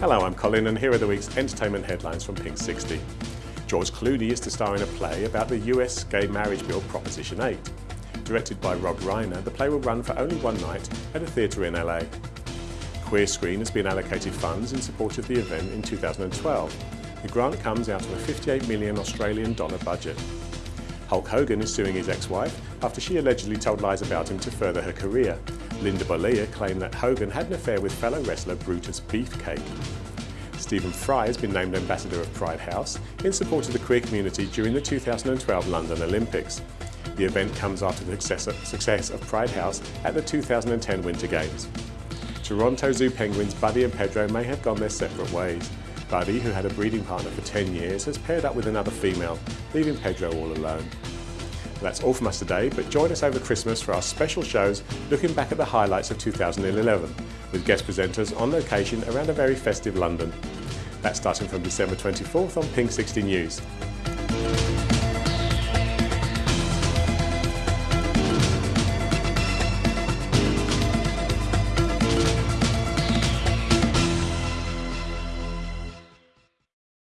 Hello, I'm Colin and here are the week's entertainment headlines from Pink 60. George Clooney is to star in a play about the US gay marriage bill Proposition 8. Directed by Rob Reiner, the play will run for only one night at a theatre in LA. Queer Screen has been allocated funds in support of the event in 2012. The grant comes out of a 58 million Australian dollar budget. Hulk Hogan is suing his ex-wife after she allegedly told lies about him to further her career. Linda Bollea claimed that Hogan had an affair with fellow wrestler Brutus Beefcake. Stephen Fry has been named Ambassador of Pride House in support of the queer community during the 2012 London Olympics. The event comes after the success of Pride House at the 2010 Winter Games. Toronto Zoo penguins Buddy and Pedro may have gone their separate ways. Buddy, who had a breeding partner for 10 years, has paired up with another female, leaving Pedro all alone. That's all from us today, but join us over Christmas for our special shows looking back at the highlights of 2011, with guest presenters on location around a very festive London. That's starting from December 24th on Pink 60 News.